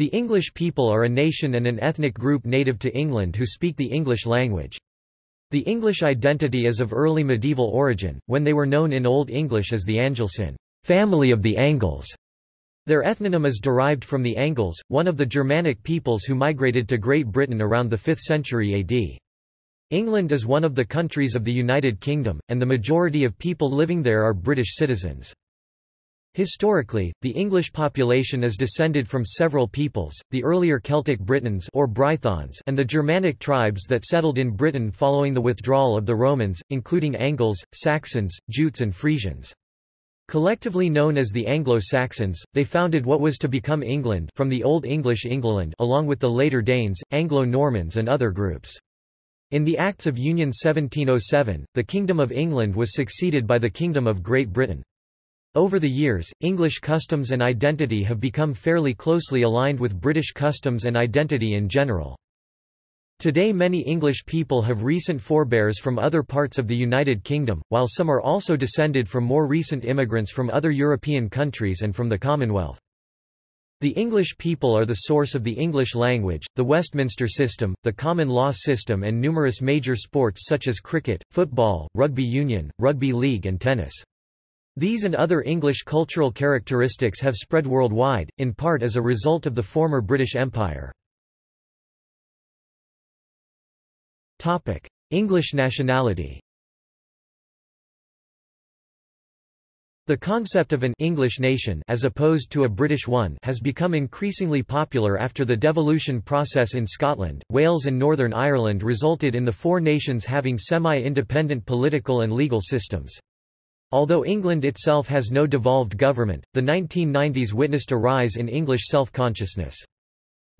The English people are a nation and an ethnic group native to England who speak the English language. The English identity is of early medieval origin, when they were known in Old English as the Angelcynn family of the Angles. Their ethnonym is derived from the Angles, one of the Germanic peoples who migrated to Great Britain around the 5th century AD. England is one of the countries of the United Kingdom, and the majority of people living there are British citizens. Historically, the English population is descended from several peoples, the earlier Celtic Britons or Brythons and the Germanic tribes that settled in Britain following the withdrawal of the Romans, including Angles, Saxons, Jutes and Frisians. Collectively known as the Anglo-Saxons, they founded what was to become England from the Old English Englaland along with the later Danes, Anglo-Normans and other groups. In the Acts of Union 1707, the Kingdom of England was succeeded by the Kingdom of Great Britain. Over the years, English customs and identity have become fairly closely aligned with British customs and identity in general. Today many English people have recent forebears from other parts of the United Kingdom, while some are also descended from more recent immigrants from other European countries and from the Commonwealth. The English people are the source of the English language, the Westminster system, the common law system and numerous major sports such as cricket, football, rugby union, rugby league and tennis. These and other English cultural characteristics have spread worldwide, in part as a result of the former British Empire. English nationality The concept of an English nation as opposed to a British one has become increasingly popular after the devolution process in Scotland, Wales and Northern Ireland resulted in the four nations having semi-independent political and legal systems. Although England itself has no devolved government, the 1990s witnessed a rise in English self-consciousness.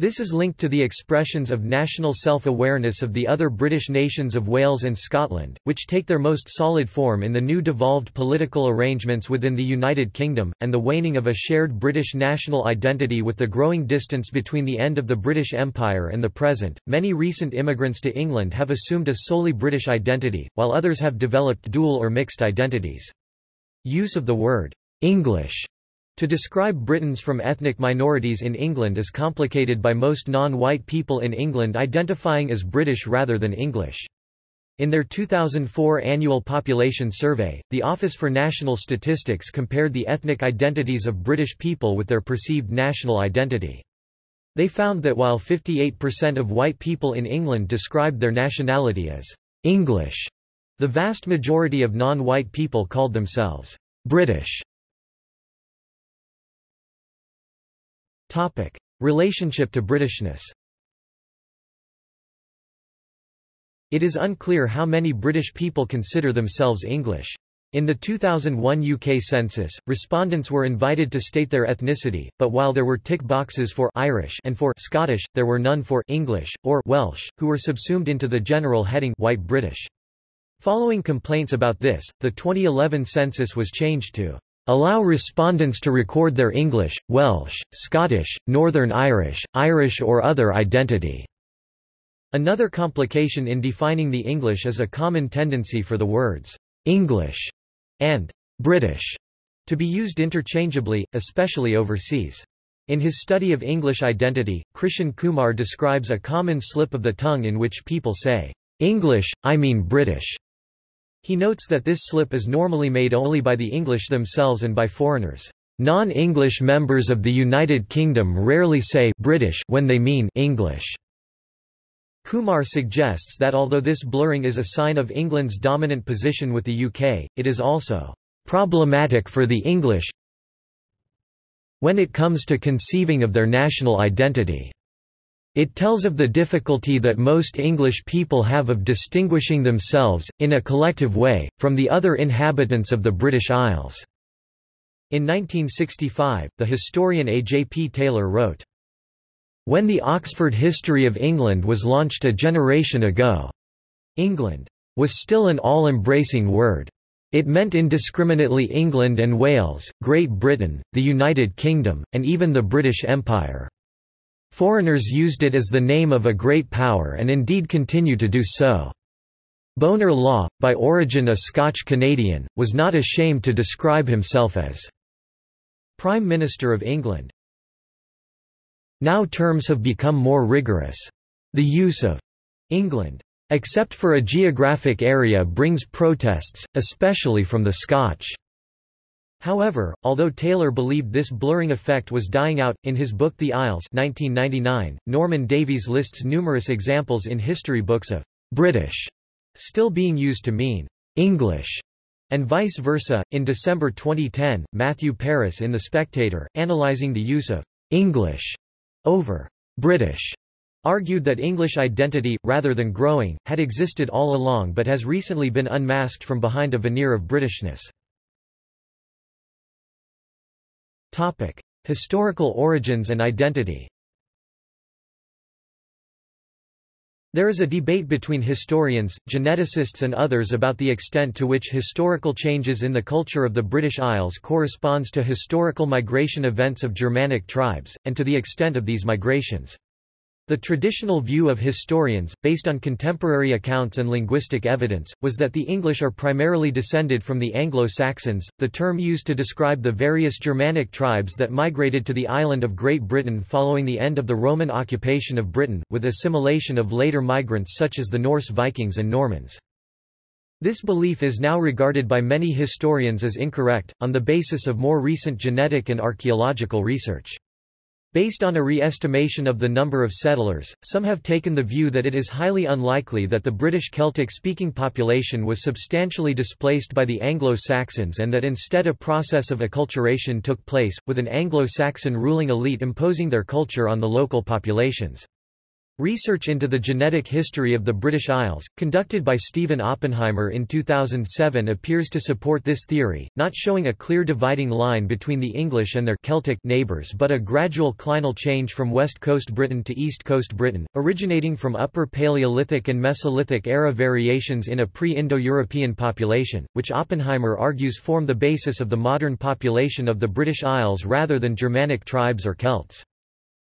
This is linked to the expressions of national self-awareness of the other British nations of Wales and Scotland, which take their most solid form in the new devolved political arrangements within the United Kingdom, and the waning of a shared British national identity with the growing distance between the end of the British Empire and the present. Many recent immigrants to England have assumed a solely British identity, while others have developed dual or mixed identities. Use of the word English to describe Britons from ethnic minorities in England is complicated by most non-white people in England identifying as British rather than English. In their 2004 annual population survey, the Office for National Statistics compared the ethnic identities of British people with their perceived national identity. They found that while 58% of white people in England described their nationality as English, the vast majority of non-white people called themselves British. Topic: Relationship to Britishness. It is unclear how many British people consider themselves English. In the 2001 UK census, respondents were invited to state their ethnicity, but while there were tick boxes for Irish and for Scottish, there were none for English or Welsh, who were subsumed into the general heading White British. Following complaints about this, the 2011 census was changed to allow respondents to record their English, Welsh, Scottish, Northern Irish, Irish or other identity. Another complication in defining the English is a common tendency for the words English and British to be used interchangeably, especially overseas. In his study of English identity, Krishan Kumar describes a common slip of the tongue in which people say, English, I mean British, he notes that this slip is normally made only by the English themselves and by foreigners. Non-English members of the United Kingdom rarely say British when they mean English. Kumar suggests that although this blurring is a sign of England's dominant position with the UK, it is also problematic for the English when it comes to conceiving of their national identity. It tells of the difficulty that most English people have of distinguishing themselves, in a collective way, from the other inhabitants of the British Isles. In 1965, the historian A. J. P. Taylor wrote, When the Oxford History of England was launched a generation ago, England was still an all-embracing word. It meant indiscriminately England and Wales, Great Britain, the United Kingdom, and even the British Empire. Foreigners used it as the name of a great power and indeed continue to do so. Bonar Law, by origin a Scotch-Canadian, was not ashamed to describe himself as Prime Minister of England. Now terms have become more rigorous. The use of England, except for a geographic area brings protests, especially from the Scotch. However, although Taylor believed this blurring effect was dying out, in his book The Isles 1999, Norman Davies lists numerous examples in history books of «British» still being used to mean «English» and vice versa. In December 2010, Matthew Parris in The Spectator, analyzing the use of «English» over «British» argued that English identity, rather than growing, had existed all along but has recently been unmasked from behind a veneer of Britishness. Topic: Historical origins and identity. There is a debate between historians, geneticists and others about the extent to which historical changes in the culture of the British Isles corresponds to historical migration events of Germanic tribes, and to the extent of these migrations. The traditional view of historians, based on contemporary accounts and linguistic evidence, was that the English are primarily descended from the Anglo-Saxons, the term used to describe the various Germanic tribes that migrated to the island of Great Britain following the end of the Roman occupation of Britain, with assimilation of later migrants such as the Norse Vikings and Normans. This belief is now regarded by many historians as incorrect, on the basis of more recent genetic and archaeological research. Based on a re-estimation of the number of settlers, some have taken the view that it is highly unlikely that the British Celtic-speaking population was substantially displaced by the Anglo-Saxons and that instead a process of acculturation took place, with an Anglo-Saxon ruling elite imposing their culture on the local populations. Research into the genetic history of the British Isles, conducted by Stephen Oppenheimer in 2007 appears to support this theory, not showing a clear dividing line between the English and their Celtic neighbours but a gradual clinal change from West Coast Britain to East Coast Britain, originating from Upper Paleolithic and Mesolithic era variations in a pre-Indo-European population, which Oppenheimer argues form the basis of the modern population of the British Isles rather than Germanic tribes or Celts.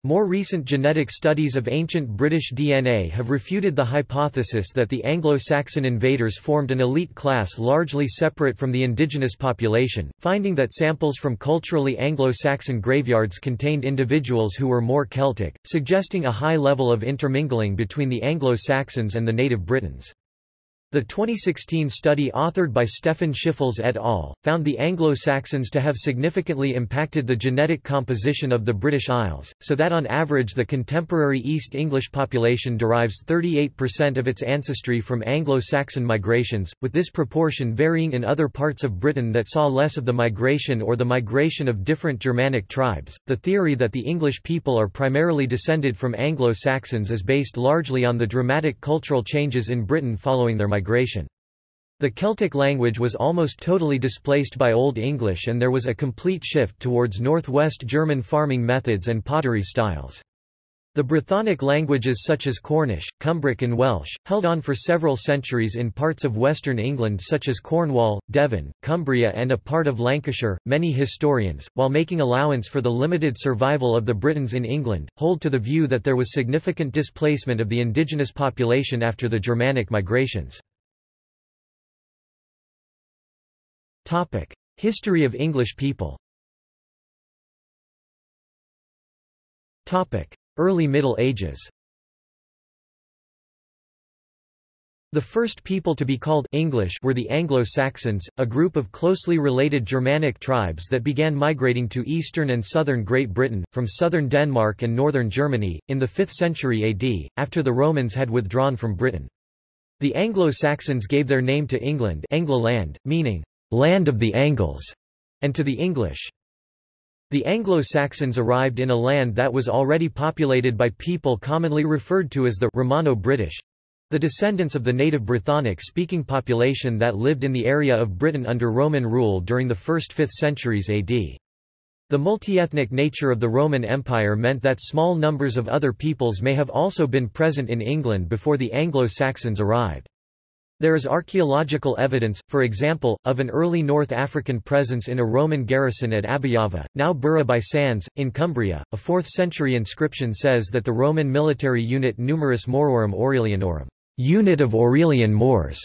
More recent genetic studies of ancient British DNA have refuted the hypothesis that the Anglo-Saxon invaders formed an elite class largely separate from the indigenous population, finding that samples from culturally Anglo-Saxon graveyards contained individuals who were more Celtic, suggesting a high level of intermingling between the Anglo-Saxons and the native Britons. The 2016 study authored by Stefan Schiffels et al. found the Anglo-Saxons to have significantly impacted the genetic composition of the British Isles, so that on average the contemporary East English population derives 38% of its ancestry from Anglo-Saxon migrations, with this proportion varying in other parts of Britain that saw less of the migration or the migration of different Germanic tribes. The theory that the English people are primarily descended from Anglo-Saxons is based largely on the dramatic cultural changes in Britain following their migration migration. The Celtic language was almost totally displaced by Old English and there was a complete shift towards Northwest German farming methods and pottery styles. The Brythonic languages such as Cornish, Cumbric and Welsh, held on for several centuries in parts of western England such as Cornwall, Devon, Cumbria and a part of Lancashire. Many historians, while making allowance for the limited survival of the Britons in England, hold to the view that there was significant displacement of the indigenous population after the Germanic migrations. History of English people. Topic: Early Middle Ages. The first people to be called English were the Anglo-Saxons, a group of closely related Germanic tribes that began migrating to eastern and southern Great Britain, from southern Denmark and northern Germany, in the 5th century AD, after the Romans had withdrawn from Britain. The Anglo-Saxons gave their name to England meaning, land of the Angles, and to the English. The Anglo-Saxons arrived in a land that was already populated by people commonly referred to as the Romano-British, the descendants of the native Brythonic-speaking population that lived in the area of Britain under Roman rule during the 1st–5th centuries AD. The multi-ethnic nature of the Roman Empire meant that small numbers of other peoples may have also been present in England before the Anglo-Saxons arrived. There is archaeological evidence, for example, of an early North African presence in a Roman garrison at Aballava, now Burgh by Sands, in Cumbria. A 4th century inscription says that the Roman military unit Numerus Mororum Aurelianorum, unit of Aurelian Moors,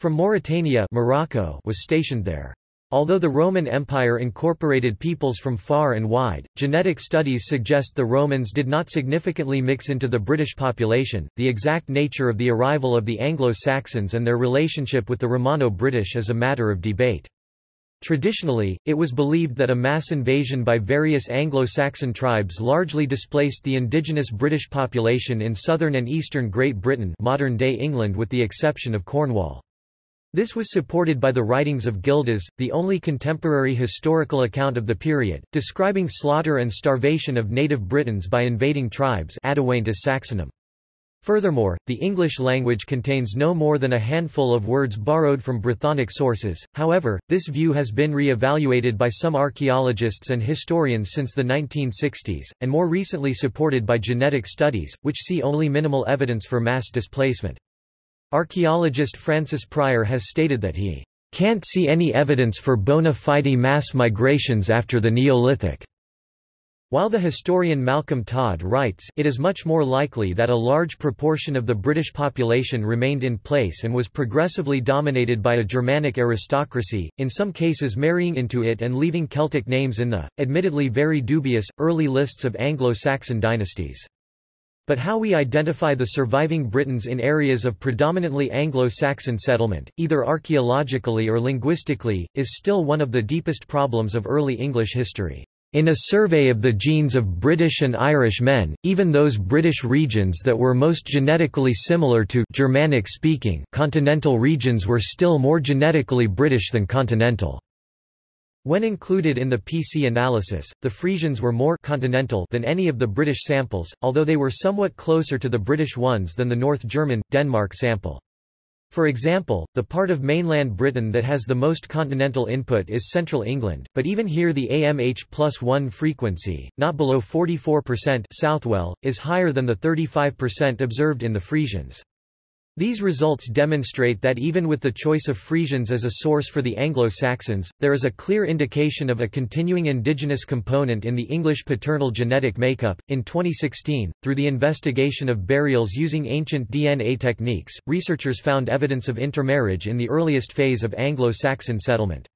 from Mauritania Morocco, was stationed there. Although the Roman Empire incorporated peoples from far and wide, genetic studies suggest the Romans did not significantly mix into the British population. The exact nature of the arrival of the Anglo-Saxons and their relationship with the Romano-British is a matter of debate. Traditionally, it was believed that a mass invasion by various Anglo-Saxon tribes largely displaced the indigenous British population in southern and eastern Great Britain modern-day England with the exception of Cornwall. This was supported by the writings of Gildas, the only contemporary historical account of the period, describing slaughter and starvation of native Britons by invading tribes Saxonum. Furthermore, the English language contains no more than a handful of words borrowed from Brythonic sources, however, this view has been re-evaluated by some archaeologists and historians since the 1960s, and more recently supported by genetic studies, which see only minimal evidence for mass displacement. Archaeologist Francis Pryor has stated that he can't see any evidence for bona fide mass migrations after the Neolithic. While the historian Malcolm Todd writes, it is much more likely that a large proportion of the British population remained in place and was progressively dominated by a Germanic aristocracy, in some cases marrying into it and leaving Celtic names in the, admittedly very dubious, early lists of Anglo-Saxon dynasties. But how we identify the surviving Britons in areas of predominantly Anglo-Saxon settlement, either archaeologically or linguistically, is still one of the deepest problems of early English history. In a survey of the genes of British and Irish men, even those British regions that were most genetically similar to Germanic-speaking continental regions were still more genetically British than continental. When included in the PC analysis, the Frisians were more continental than any of the British samples, although they were somewhat closer to the British ones than the North German, Denmark sample. For example, the part of mainland Britain that has the most continental input is central England, but even here the AMH plus 1 frequency, not below 44% Southwell, is higher than the 35% observed in the Frisians. These results demonstrate that even with the choice of Frisians as a source for the Anglo-Saxons, there is a clear indication of a continuing indigenous component in the English paternal genetic makeup. In 2016, through the investigation of burials using ancient DNA techniques, researchers found evidence of intermarriage in the earliest phase of Anglo-Saxon settlement.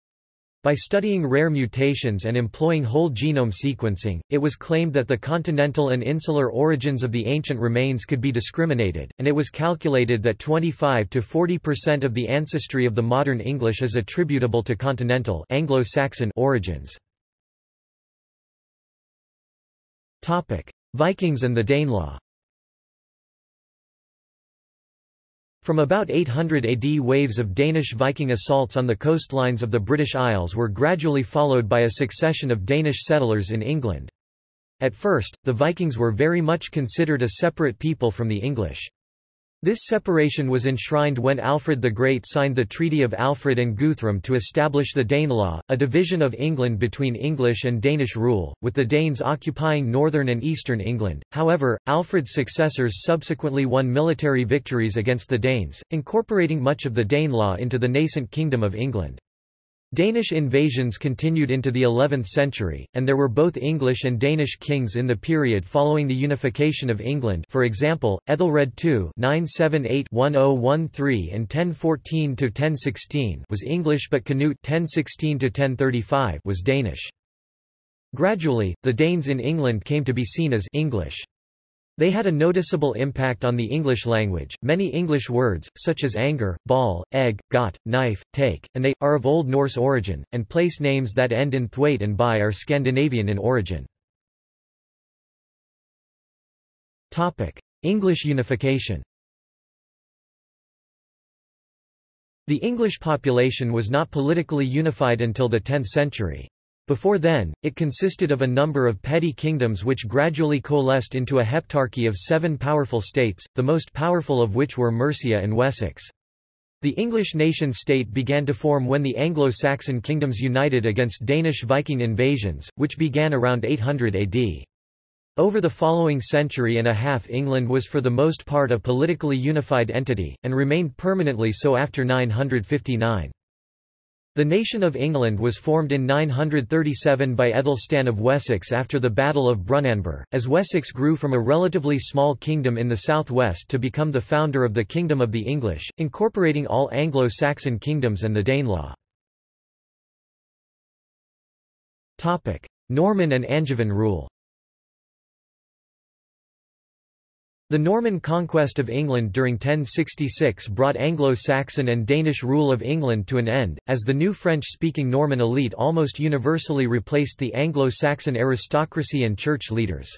By studying rare mutations and employing whole genome sequencing, it was claimed that the continental and insular origins of the ancient remains could be discriminated, and it was calculated that 25 to 40% of the ancestry of the modern English is attributable to continental Anglo-Saxon origins. Vikings and the Danelaw From about 800 AD waves of Danish Viking assaults on the coastlines of the British Isles were gradually followed by a succession of Danish settlers in England. At first, the Vikings were very much considered a separate people from the English. This separation was enshrined when Alfred the Great signed the Treaty of Alfred and Guthrum to establish the Danelaw, a division of England between English and Danish rule, with the Danes occupying northern and eastern England. However, Alfred's successors subsequently won military victories against the Danes, incorporating much of the Danelaw into the nascent Kingdom of England. Danish invasions continued into the 11th century, and there were both English and Danish kings in the period following the unification of England for example, Ethelred II 978-1013 and 1014-1016 was English but Canute 1016-1035 was Danish. Gradually, the Danes in England came to be seen as English. They had a noticeable impact on the English language. Many English words, such as anger, ball, egg, got, knife, take, and they, are of Old Norse origin, and place names that end in thwaite and by are Scandinavian in origin. Topic: English unification The English population was not politically unified until the 10th century. Before then, it consisted of a number of petty kingdoms which gradually coalesced into a heptarchy of seven powerful states, the most powerful of which were Mercia and Wessex. The English nation-state began to form when the Anglo-Saxon kingdoms united against Danish Viking invasions, which began around 800 AD. Over the following century and a half England was for the most part a politically unified entity, and remained permanently so after 959. The nation of England was formed in 937 by Ethelstan of Wessex after the Battle of Brunanburh, as Wessex grew from a relatively small kingdom in the southwest to become the founder of the Kingdom of the English, incorporating all Anglo-Saxon kingdoms and the Danelaw. Norman and Angevin rule The Norman conquest of England during 1066 brought Anglo-Saxon and Danish rule of England to an end, as the new French-speaking Norman elite almost universally replaced the Anglo-Saxon aristocracy and church leaders.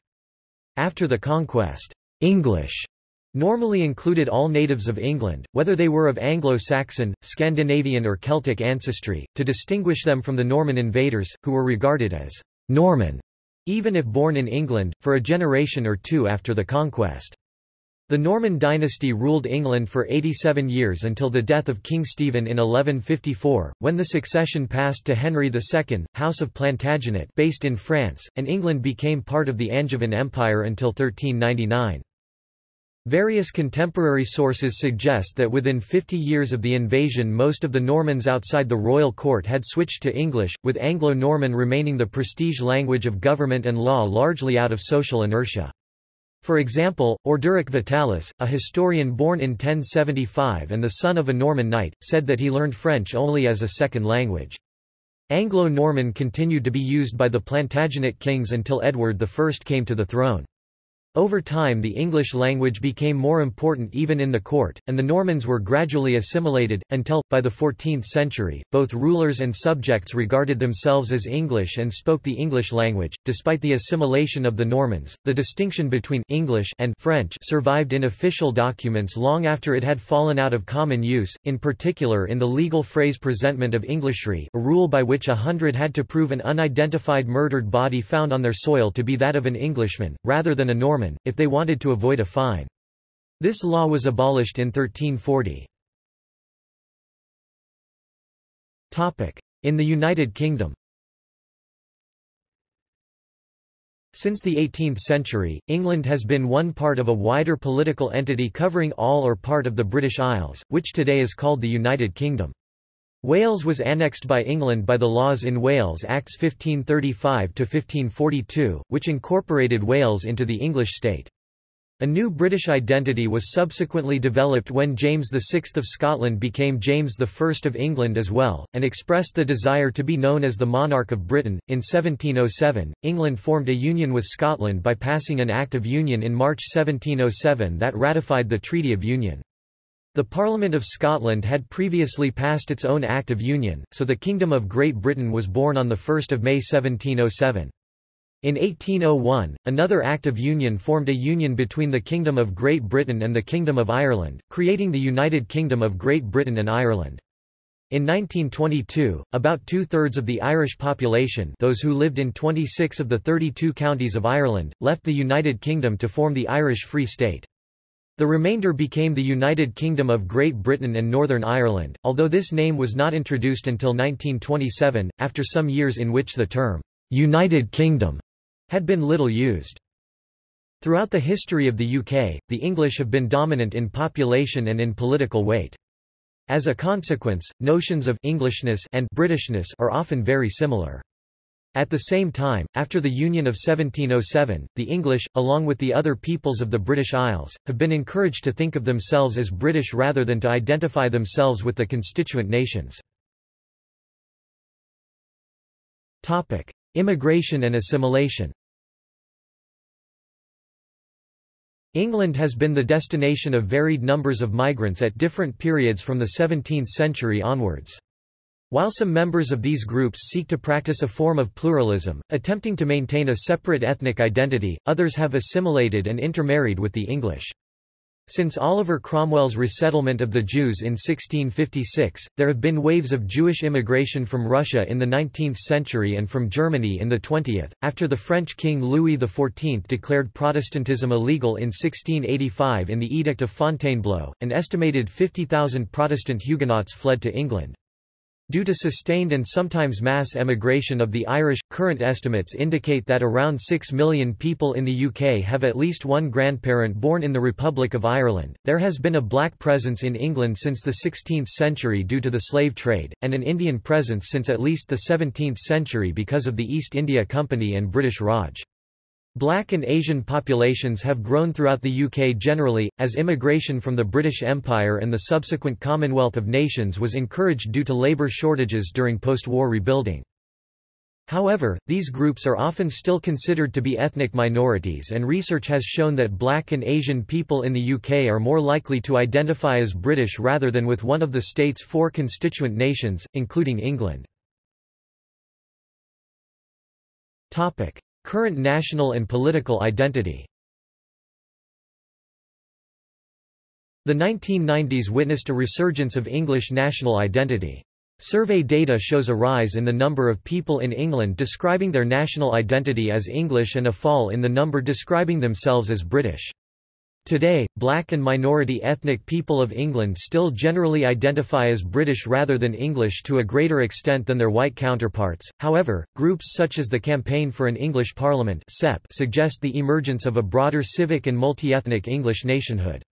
After the conquest, English normally included all natives of England, whether they were of Anglo-Saxon, Scandinavian or Celtic ancestry, to distinguish them from the Norman invaders, who were regarded as Norman even if born in England, for a generation or two after the conquest. The Norman dynasty ruled England for 87 years until the death of King Stephen in 1154, when the succession passed to Henry II, House of Plantagenet based in France, and England became part of the Angevin Empire until 1399. Various contemporary sources suggest that within 50 years of the invasion most of the Normans outside the royal court had switched to English, with Anglo-Norman remaining the prestige language of government and law largely out of social inertia. For example, Orderic Vitalis, a historian born in 1075 and the son of a Norman knight, said that he learned French only as a second language. Anglo-Norman continued to be used by the Plantagenet kings until Edward I came to the throne. Over time the English language became more important even in the court, and the Normans were gradually assimilated, until, by the 14th century, both rulers and subjects regarded themselves as English and spoke the English language. Despite the assimilation of the Normans, the distinction between English and French survived in official documents long after it had fallen out of common use, in particular in the legal phrase presentment of Englishry a rule by which a hundred had to prove an unidentified murdered body found on their soil to be that of an Englishman, rather than a Norman If they wanted to avoid a fine. This law was abolished in 1340. In the United Kingdom Since the 18th century, England has been one part of a wider political entity covering all or part of the British Isles, which today is called the United Kingdom. Wales was annexed by England by the Laws in Wales Acts 1535–1542, which incorporated Wales into the English state. A new British identity was subsequently developed when James VI of Scotland became James I of England as well, and expressed the desire to be known as the Monarch of Britain. In 1707, England formed a union with Scotland by passing an Act of Union in March 1707 that ratified the Treaty of Union. The Parliament of Scotland had previously passed its own Act of Union, so the Kingdom of Great Britain was born on 1 May 1707. In 1801, another Act of Union formed a union between the Kingdom of Great Britain and the Kingdom of Ireland, creating the United Kingdom of Great Britain and Ireland. In 1922, about two-thirds of the Irish population those who lived in 26 of the 32 counties of Ireland, left the United Kingdom to form the Irish Free State. The remainder became the United Kingdom of Great Britain and Northern Ireland, although this name was not introduced until 1927, after some years in which the term, United Kingdom, had been little used. Throughout the history of the UK, the English have been dominant in population and in political weight. As a consequence, notions of Englishness and Britishness are often very similar. At the same time, after the Union of 1707, the English, along with the other peoples of the British Isles, have been encouraged to think of themselves as British rather than to identify themselves with the constituent nations. Immigration and assimilation England has been the destination of varied numbers of migrants at different periods from the 17th century onwards. While some members of these groups seek to practice a form of pluralism, attempting to maintain a separate ethnic identity, others have assimilated and intermarried with the English. Since Oliver Cromwell's resettlement of the Jews in 1656, there have been waves of Jewish immigration from Russia in the 19th century and from Germany in the 20th. After the French king Louis XIV declared Protestantism illegal in 1685 in the Edict of Fontainebleau, an estimated 50,000 Protestant Huguenots fled to England. Due to sustained and sometimes mass emigration of the Irish, current estimates indicate that around 6 million people in the UK have at least one grandparent born in the Republic of Ireland. There has been a black presence in England since the 16th century due to the slave trade, and an Indian presence since at least the 17th century because of the East India Company and British Raj. Black and Asian populations have grown throughout the UK generally, as immigration from the British Empire and the subsequent Commonwealth of Nations was encouraged due to labour shortages during post-war rebuilding. However, these groups are often still considered to be ethnic minorities and research has shown that black and Asian people in the UK are more likely to identify as British rather than with one of the state's four constituent nations, including England. Current national and political identity The 1990s witnessed a resurgence of English national identity. Survey data shows a rise in the number of people in England describing their national identity as English and a fall in the number describing themselves as British. Today, black and minority ethnic people of England still generally identify as British rather than English to a greater extent than their white counterparts. However, groups such as the Campaign for an English Parliament (CEP) suggest the emergence of a broader civic and multi-ethnic English nationhood.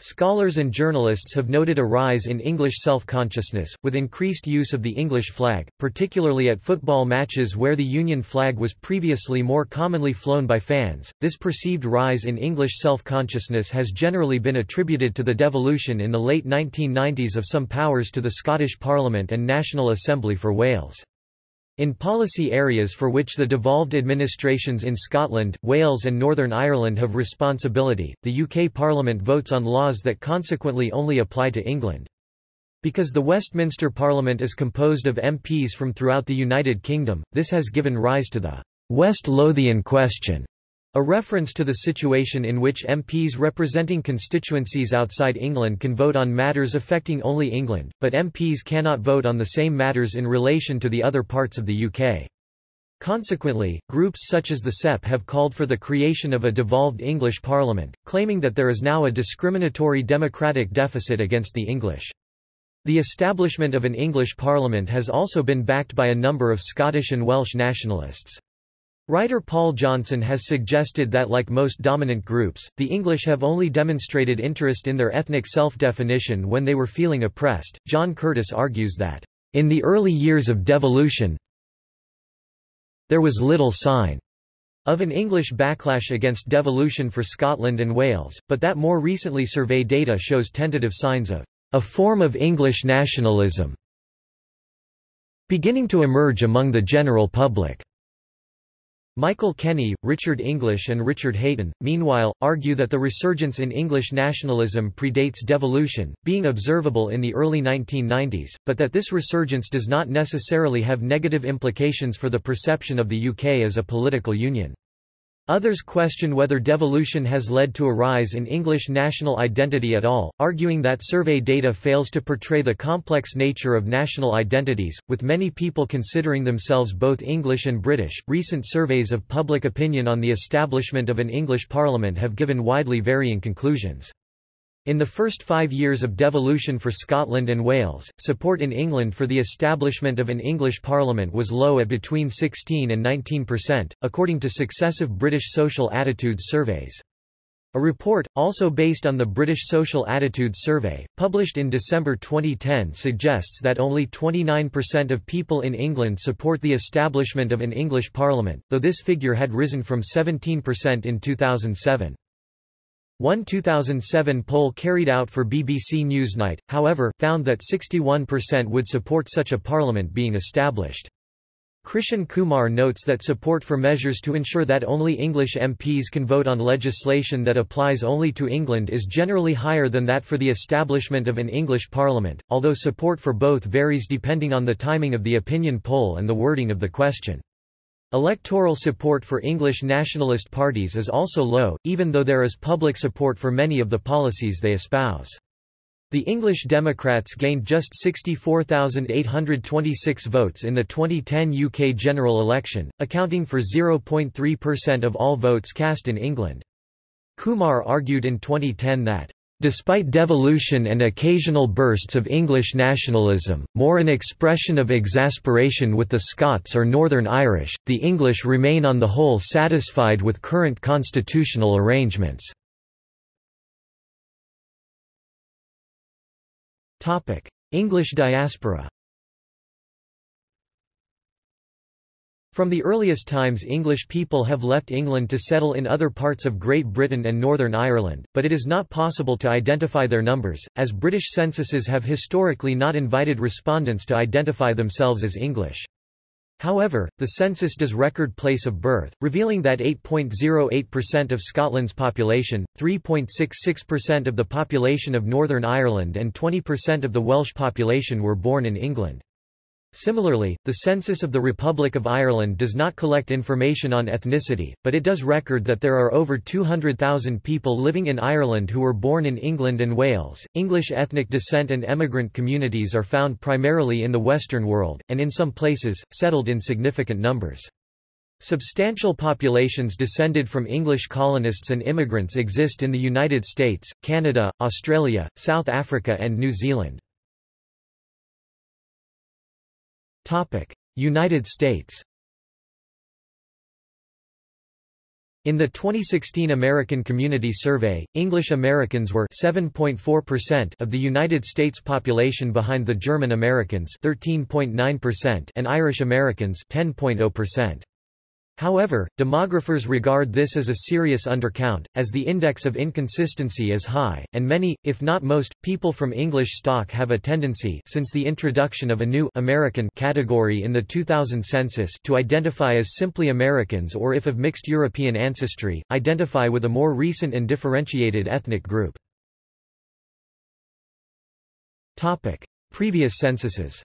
Scholars and journalists have noted a rise in English self-consciousness, with increased use of the English flag, particularly at football matches where the Union flag was previously more commonly flown by fans. This perceived rise in English self-consciousness has generally been attributed to the devolution in the late 1990s of some powers to the Scottish Parliament and National Assembly for Wales. In policy areas for which the devolved administrations in Scotland, Wales and Northern Ireland have responsibility, the UK Parliament votes on laws that consequently only apply to England. Because the Westminster Parliament is composed of MPs from throughout the United Kingdom, this has given rise to the West Lothian question, a reference to the situation in which MPs representing constituencies outside England can vote on matters affecting only England, but MPs cannot vote on the same matters in relation to the other parts of the UK. Consequently, groups such as the CEP have called for the creation of a devolved English Parliament, claiming that there is now a discriminatory democratic deficit against the English. The establishment of an English Parliament has also been backed by a number of Scottish and Welsh nationalists. Writer Paul Johnson has suggested that like most dominant groups, the English have only demonstrated interest in their ethnic self-definition when they were feeling oppressed. John Curtice argues that, in the early years of devolution, there was little sign of an English backlash against devolution for Scotland and Wales, but that more recently survey data shows tentative signs of a form of English nationalism beginning to emerge among the general public. Michael Kenny, Richard English and Richard Hayton, meanwhile, argue that the resurgence in English nationalism predates devolution, being observable in the early 1990s, but that this resurgence does not necessarily have negative implications for the perception of the UK as a political union. Others question whether devolution has led to a rise in English national identity at all, arguing that survey data fails to portray the complex nature of national identities, with many people considering themselves both English and British. Recent surveys of public opinion on the establishment of an English parliament have given widely varying conclusions. In the first five years of devolution for Scotland and Wales, support in England for the establishment of an English Parliament was low at between 16 and 19%, according to successive British social attitudes surveys. A report, also based on the British Social Attitudes Survey, published in December 2010 suggests that only 29% of people in England support the establishment of an English Parliament, though this figure had risen from 17% in 2007. One 2007 poll carried out for BBC Newsnight, however, found that 61% would support such a parliament being established. Krishan Kumar notes that support for measures to ensure that only English MPs can vote on legislation that applies only to England is generally higher than that for the establishment of an English parliament, although support for both varies depending on the timing of the opinion poll and the wording of the question. Electoral support for English nationalist parties is also low, even though there is public support for many of the policies they espouse. The English Democrats gained just 64,826 votes in the 2010 UK general election, accounting for 0.3% of all votes cast in England. Kumar argued in 2010 that Despite devolution and occasional bursts of English nationalism, more an expression of exasperation with the Scots or Northern Irish, the English remain on the whole satisfied with current constitutional arrangements. English diaspora From the earliest times English people have left England to settle in other parts of Great Britain and Northern Ireland, but it is not possible to identify their numbers, as British censuses have historically not invited respondents to identify themselves as English. However, the census does record place of birth, revealing that 8.08% of Scotland's population, 3.66% of the population of Northern Ireland and 20% of the Welsh population were born in England. Similarly, the census of the Republic of Ireland does not collect information on ethnicity, but it does record that there are over 200,000 people living in Ireland who were born in England and Wales. English ethnic descent and emigrant communities are found primarily in the Western world, and in some places, settled in significant numbers. Substantial populations descended from English colonists and immigrants exist in the United States, Canada, Australia, South Africa and New Zealand. United States In the 2016 American Community Survey, English Americans were 7.4% of the United States population behind the German Americans 13.9% and Irish Americans 10.0%. However, demographers regard this as a serious undercount, as the index of inconsistency is high, and many, if not most, people from English stock have a tendency since the introduction of a new American category in the 2000 census to identify as simply Americans or if of mixed European ancestry, identify with a more recent and differentiated ethnic group. Previous censuses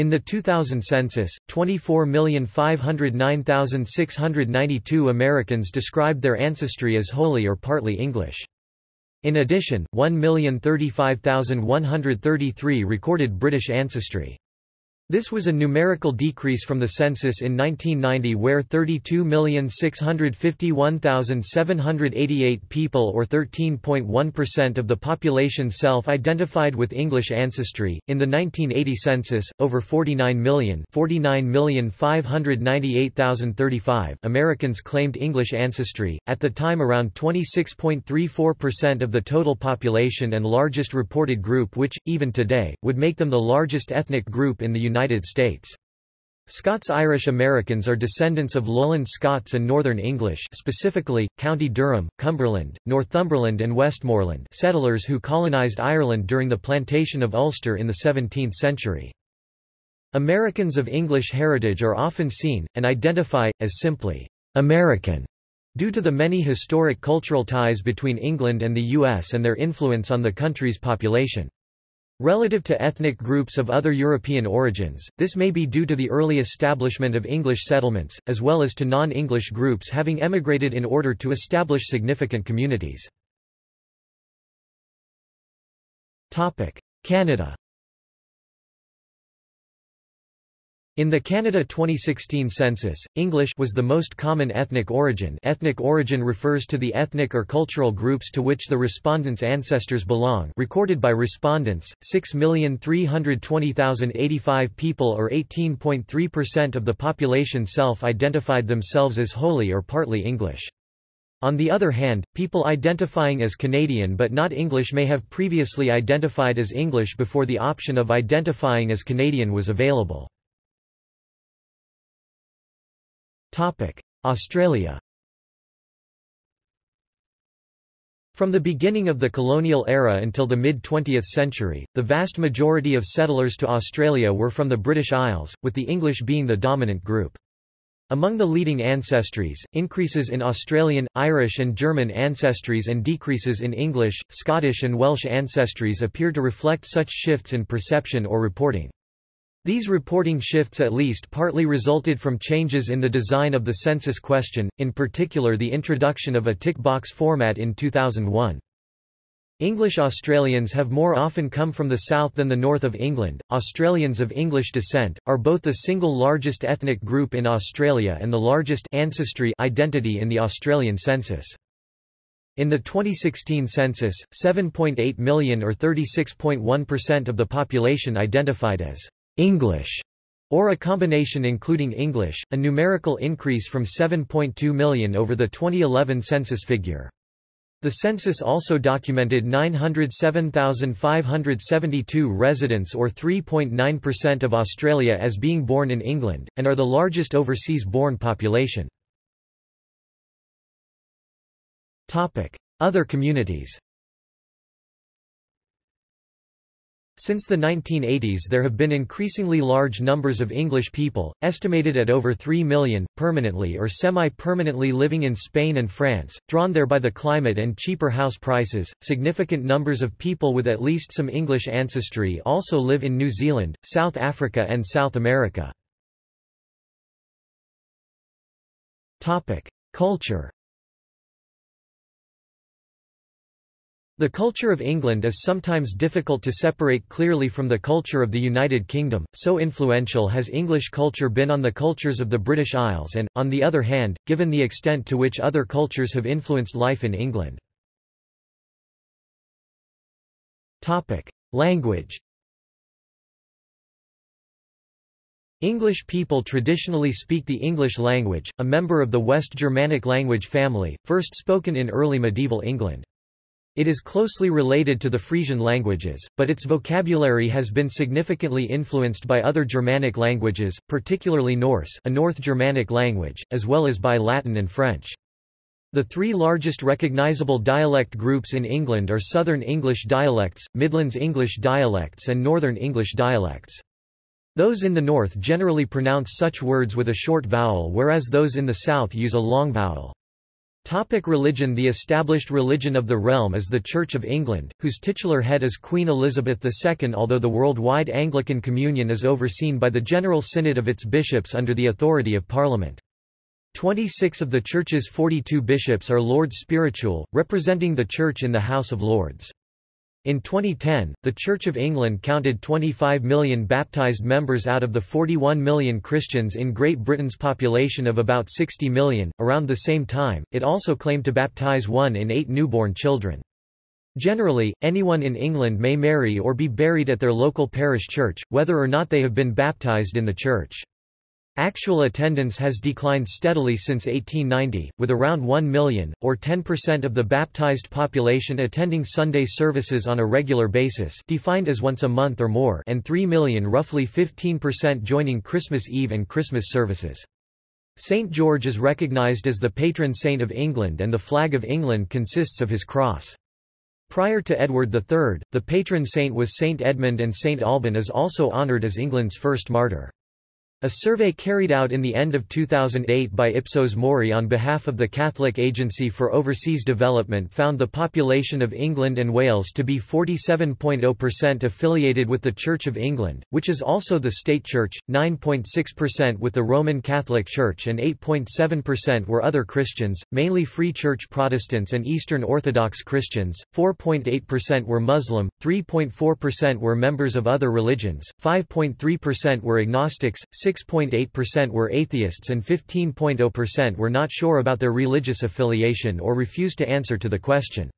in the 2000 census, 24,509,692 Americans described their ancestry as wholly or partly English. In addition, 1,035,133 recorded British ancestry. This was a numerical decrease from the census in 1990 where 32,651,788 people or 13.1% of the population self-identified with English ancestry. In the 1980 census, over 49 million, 49,598,035 Americans claimed English ancestry, at the time around 26.34% of the total population and largest reported group which, even today, would make them the largest ethnic group in the United United States. Scots-Irish Americans are descendants of Lowland Scots and Northern English specifically, County Durham, Cumberland, Northumberland and Westmoreland settlers who colonized Ireland during the plantation of Ulster in the 17th century. Americans of English heritage are often seen, and identify, as simply, American, due to the many historic cultural ties between England and the U.S. and their influence on the country's population. Relative to ethnic groups of other European origins, this may be due to the early establishment of English settlements, as well as to non-English groups having emigrated in order to establish significant communities. Canada In the Canada 2016 census, English was the most common ethnic origin ethnic origin refers to the ethnic or cultural groups to which the respondents' ancestors belong recorded by respondents, 6,320,085 people or 18.3% of the population self-identified themselves as wholly or partly English. On the other hand, people identifying as Canadian but not English may have previously identified as English before the option of identifying as Canadian was available. Australia From the beginning of the colonial era until the mid-20th century, the vast majority of settlers to Australia were from the British Isles, with the English being the dominant group. Among the leading ancestries, increases in Australian, Irish and German ancestries and decreases in English, Scottish and Welsh ancestries appear to reflect such shifts in perception or reporting. These reporting shifts at least partly resulted from changes in the design of the census question, in particular the introduction of a tick box format in 2001. English Australians have more often come from the south than the north of England. Australians of English descent are both the single largest ethnic group in Australia and the largest ancestry identity in the Australian census. In the 2016 census, 7.8 million or 36.1% of the population identified as English, or a combination including English, a numerical increase from 7.2 million over the 2011 census figure. The census also documented 907,572 residents or 3.9% of Australia as being born in England, and are the largest overseas-born population. Other communities Since the 1980s there have been increasingly large numbers of English people, estimated at over 3 million, permanently or semi-permanently living in Spain and France, drawn there by the climate and cheaper house prices. Significant numbers of people with at least some English ancestry also live in New Zealand, South Africa and South America. Topic: Culture The culture of England is sometimes difficult to separate clearly from the culture of the United Kingdom, so influential has English culture been on the cultures of the British Isles and, on the other hand, given the extent to which other cultures have influenced life in England. Language English people traditionally speak the English language, a member of the West Germanic language family, first spoken in early medieval England. It is closely related to the Frisian languages, but its vocabulary has been significantly influenced by other Germanic languages, particularly Norse a North Germanic language, as well as by Latin and French. The three largest recognizable dialect groups in England are Southern English dialects, Midlands English dialects and Northern English dialects. Those in the north generally pronounce such words with a short vowel whereas those in the south use a long vowel. Topic religion The established religion of the realm is the Church of England, whose titular head is Queen Elizabeth II although the worldwide Anglican Communion is overseen by the General Synod of its bishops under the authority of Parliament. Twenty-six of the Church's 42 bishops are Lords Spiritual, representing the Church in the House of Lords. In 2010, the Church of England counted 25 million baptised members out of the 41 million Christians in Great Britain's population of about 60 million. Around the same time, it also claimed to baptise one in eight newborn children. Generally, anyone in England may marry or be buried at their local parish church, whether or not they have been baptised in the church. Actual attendance has declined steadily since 1890, with around 1 million, or 10% of the baptized population attending Sunday services on a regular basis defined as once a month or more and 3 million roughly 15% joining Christmas Eve and Christmas services. St. George is recognised as the patron saint of England and the flag of England consists of his cross. Prior to Edward III, the patron saint was St. Edmund and St. Alban is also honoured as England's first martyr. A survey carried out in the end of 2008 by Ipsos Mori on behalf of the Catholic Agency for Overseas Development found the population of England and Wales to be 47.0% affiliated with the Church of England, which is also the state church, 9.6% with the Roman Catholic Church and 8.7% were other Christians, mainly Free Church Protestants and Eastern Orthodox Christians, 4.8% were Muslim, 3.4% were members of other religions, 5.3% were agnostics, 6.8% were atheists and 15.0% were not sure about their religious affiliation or refused to answer to the question.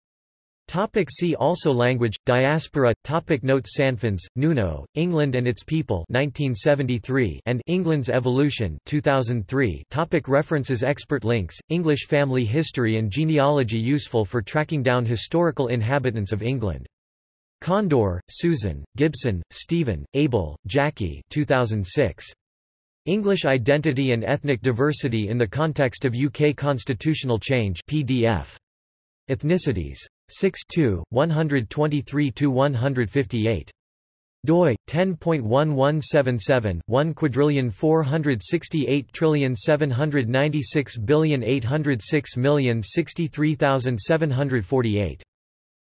Topic see also Language, Diaspora Topic Notes Sanfons, Nuno, England and Its People 1973 and England's Evolution 2003 Topic References Expert links, English family history and genealogy useful for tracking down historical inhabitants of England. Condor, Susan, Gibson, Stephen, Abell, Jackie 2006. English Identity and Ethnic Diversity in the Context of UK Constitutional Change PDF. Ethnicities. 6 123–158 doi 10.1177 1 quadrillion 468 trillion 796 billion 806 million 63748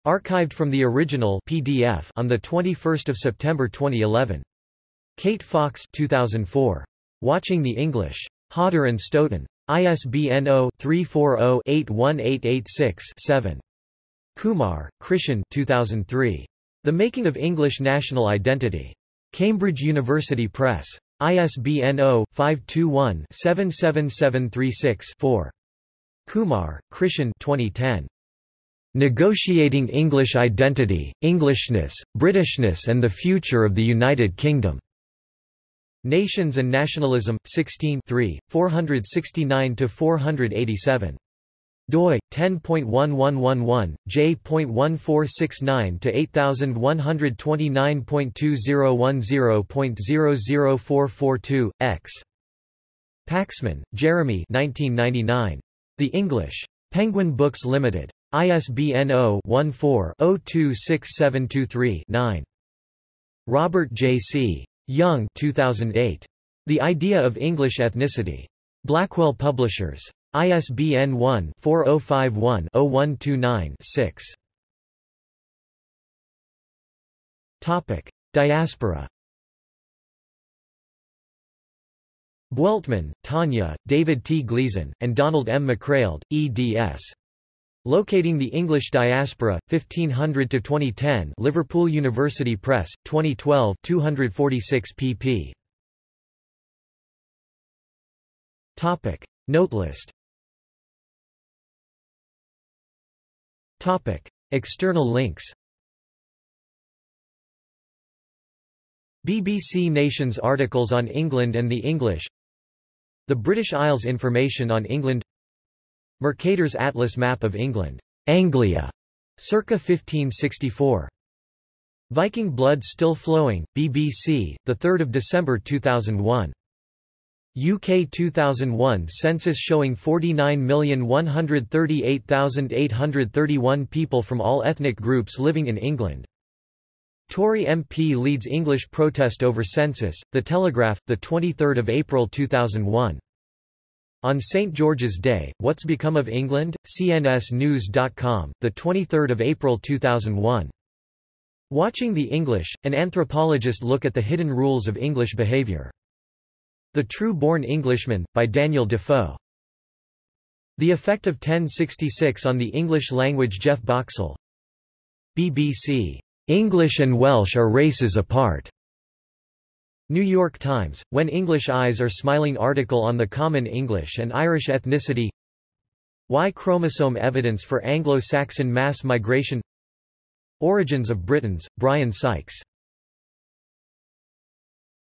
archived from the original PDF on the 21st of September 2011 Kate Fox 2004 Watching the English. Hodder and Stoughton. ISBN 0-340-81886-7. Kumar, Krishan 2003. The Making of English National Identity. Cambridge University Press. ISBN 0-521-77736-4. Kumar, Krishan 2010. Negotiating English Identity, Englishness, Britishness and the Future of the United Kingdom. Nations and Nationalism, 16 469–487. doi, 10.1111, j.1169-8129.2010.00442, x. Paxman, Jeremy 1999. The English. Penguin Books Limited. ISBN 0-14-026723-9. Robert J. C. Young 2008. The Idea of English Ethnicity. Blackwell Publishers. ISBN 1-4051-0129-6. Diaspora Bueltmann, Tanya, David T. Gleason, and Donald M. MacRaild, eds. Locating the English Diaspora, 1500–2010 Liverpool University Press, 2012 246 pp. Topic. Note list Topic. External links BBC Nations articles on England and the English The British Isles information on England Mercator's Atlas map of England, Anglia, circa 1564. Viking Blood Still Flowing, BBC, 3 December 2001. UK 2001 census showing 49,138,831 people from all ethnic groups living in England. Tory MP leads English protest over census, The Telegraph, 23 April 2001. On St. George's Day, What's Become of England? CNSNews.com, 23 April 2001. Watching the English, an anthropologist look at the hidden rules of English behaviour. The True-Born Englishman, by Daniel Defoe. The Effect of 1066 on the English Language Geoff Boxell. BBC. English and Welsh are races apart. New York Times, When English Eyes Are Smiling article on the common English and Irish ethnicity. Y chromosome evidence for Anglo-Saxon mass migration. Origins of Britons, Brian Sykes